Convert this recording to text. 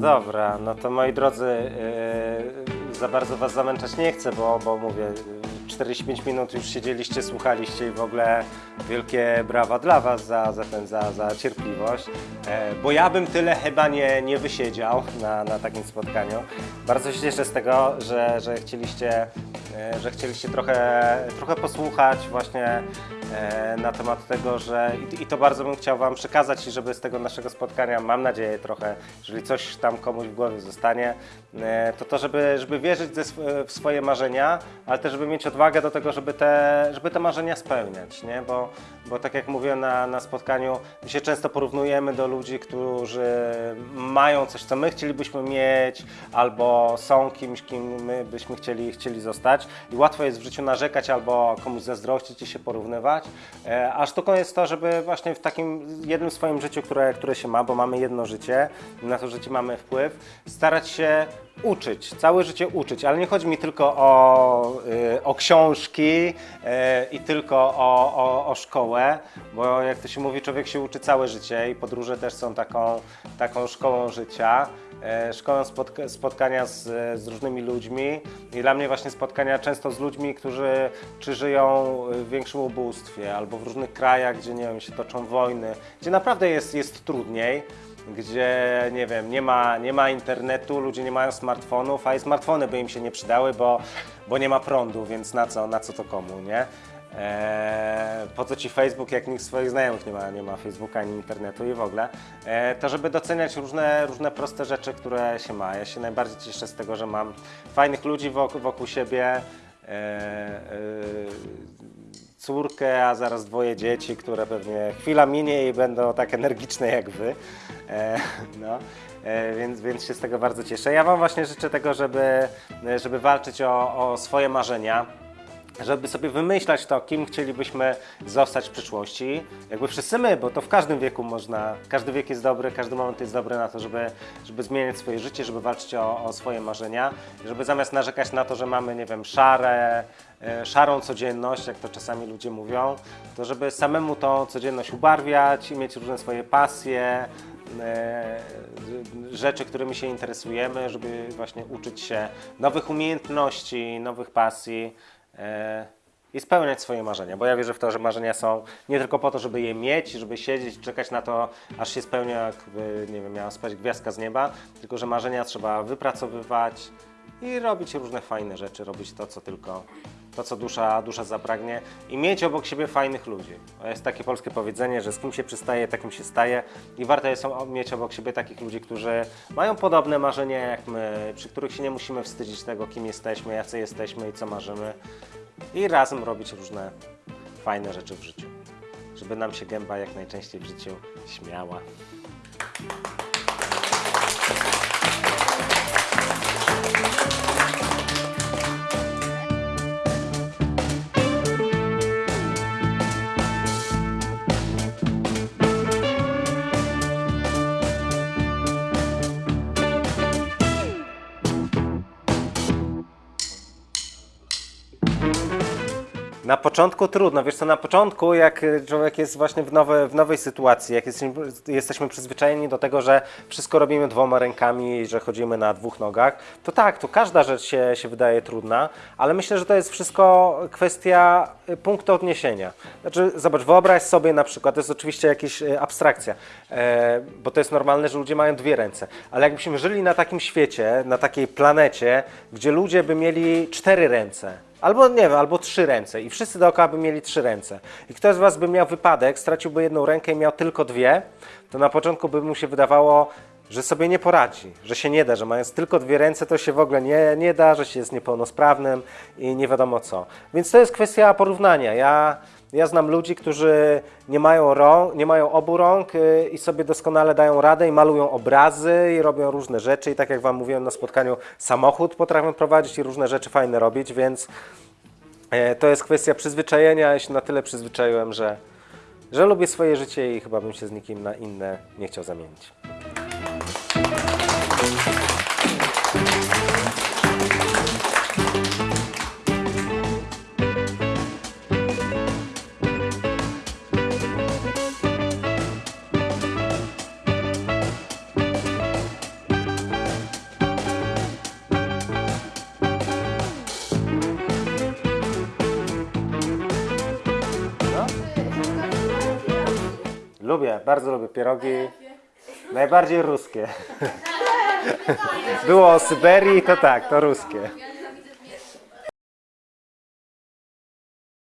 dobra, no to moi drodzy, yy, za bardzo was zamęczać nie chcę, bo, bo mówię, 45 minut już siedzieliście, słuchaliście i w ogóle wielkie brawa dla was za, za, ten, za, za cierpliwość, e, bo ja bym tyle chyba nie, nie wysiedział na, na takim spotkaniu. Bardzo się cieszę z tego, że, że chcieliście, e, że chcieliście trochę, trochę posłuchać właśnie e, na temat tego, że i, i to bardzo bym chciał Wam przekazać i żeby z tego naszego spotkania, mam nadzieję trochę, jeżeli coś tam komuś w głowie zostanie, e, to to, żeby, żeby wierzyć ze w swoje marzenia, ale też żeby mieć odwagę do tego, żeby te, żeby te marzenia spełniać, nie? Bo, bo tak jak mówiłem na, na spotkaniu, my się często porównujemy do ludzi, którzy mają coś, co my chcielibyśmy mieć, albo są kimś, kim my byśmy chcieli, chcieli zostać i łatwo jest w życiu narzekać albo komuś zazdrościć i się porównywać, a sztuką jest to, żeby właśnie w takim jednym swoim życiu, które, które się ma, bo mamy jedno życie, na to życie mamy wpływ, starać się uczyć, całe życie uczyć, ale nie chodzi mi tylko o, y, o książki y, i tylko o, o, o szkołę, bo jak to się mówi, człowiek się uczy całe życie i podróże też są taką, taką szkołą życia. e, Szkołą spotka- spotkania z, z różnymi ludźmi i dla mnie właśnie spotkania często z ludźmi, którzy czy żyją w większym ubóstwie albo w różnych krajach, gdzie nie wiem, się toczą wojny, gdzie naprawdę jest, jest trudniej gdzie nie wiem, nie ma, nie ma internetu, ludzie nie mają smartfonów, a i smartfony by im się nie przydały, bo, bo nie ma prądu, więc na co, na co to komu, nie? Eee, po co ci Facebook, jak nikt swoich znajomych nie ma, nie ma Facebooka ani internetu i w ogóle, eee, to żeby doceniać różne, różne proste rzeczy, które się ma. Ja się najbardziej cieszę z tego, że mam fajnych ludzi wokół, wokół siebie, eee, córkę, a zaraz dwoje dzieci, które pewnie chwila minie i będą tak energiczne jak wy. E, no. E, więc, więc się z tego bardzo cieszę. Ja Wam właśnie życzę tego, żeby, żeby walczyć o, o swoje marzenia żeby sobie wymyślać to, kim chcielibyśmy zostać w przyszłości. Jakby wszyscy my, bo to w każdym wieku można, każdy wiek jest dobry, każdy moment jest dobry na to, żeby, żeby zmieniać swoje życie, żeby walczyć o, o swoje marzenia, żeby zamiast narzekać na to, że mamy, nie wiem, szare, e, szarą codzienność, jak to czasami ludzie mówią, to żeby samemu tą codzienność ubarwiać i mieć różne swoje pasje, e, rzeczy, którymi się interesujemy, żeby właśnie uczyć się nowych umiejętności, nowych pasji i spełniać swoje marzenia, bo ja wierzę w to, że marzenia są nie tylko po to, żeby je mieć, żeby siedzieć czekać na to, aż się spełnia, jakby, nie wiem, miała spać gwiazdka z nieba, tylko że marzenia trzeba wypracowywać i robić różne fajne rzeczy, robić to, co tylko, to, co dusza, dusza zapragnie i mieć obok siebie fajnych ludzi. Jest takie polskie powiedzenie, że z kim się przystaje, takim się staje i warto jest mieć obok siebie takich ludzi, którzy mają podobne marzenia jak my, przy których się nie musimy wstydzić tego, kim jesteśmy, jacy jesteśmy i co marzymy i razem robić różne fajne rzeczy w życiu. Żeby nam się gęba jak najczęściej w życiu śmiała. Na początku trudno, wiesz co, na początku jak człowiek jest właśnie w, nowe, w nowej sytuacji, jak jesteśmy, jesteśmy przyzwyczajeni do tego, że wszystko robimy dwoma rękami że chodzimy na dwóch nogach, to tak, to każda rzecz się, się wydaje trudna, ale myślę, że to jest wszystko kwestia y, punktu odniesienia. Znaczy, zobacz, wyobraź sobie na przykład, to jest oczywiście jakaś y, abstrakcja, e, bo to jest normalne, że ludzie mają dwie ręce, ale jakbyśmy żyli na takim świecie, na takiej planecie, gdzie ludzie by mieli cztery ręce, Albo nie wiem, albo trzy ręce i wszyscy dookoła by mieli trzy ręce. I ktoś z Was by miał wypadek, straciłby jedną rękę i miał tylko dwie, to na początku by mu się wydawało, że sobie nie poradzi, że się nie da, że mając tylko dwie ręce to się w ogóle nie, nie da, że się jest niepełnosprawnym i nie wiadomo co. Więc to jest kwestia porównania. Ja, ja znam ludzi, którzy nie mają, rąk, nie mają obu rąk y, i sobie doskonale dają radę i malują obrazy i robią różne rzeczy i tak jak Wam mówiłem na spotkaniu, samochód potrafią prowadzić i różne rzeczy fajne robić, więc e, to jest kwestia przyzwyczajenia. Ja się na tyle przyzwyczaiłem, że, że lubię swoje życie i chyba bym się z nikim na inne nie chciał zamienić. Lubię, bardzo lubię pierogi. Najbardziej ruskie. Było o Syberii, to tak, to ruskie.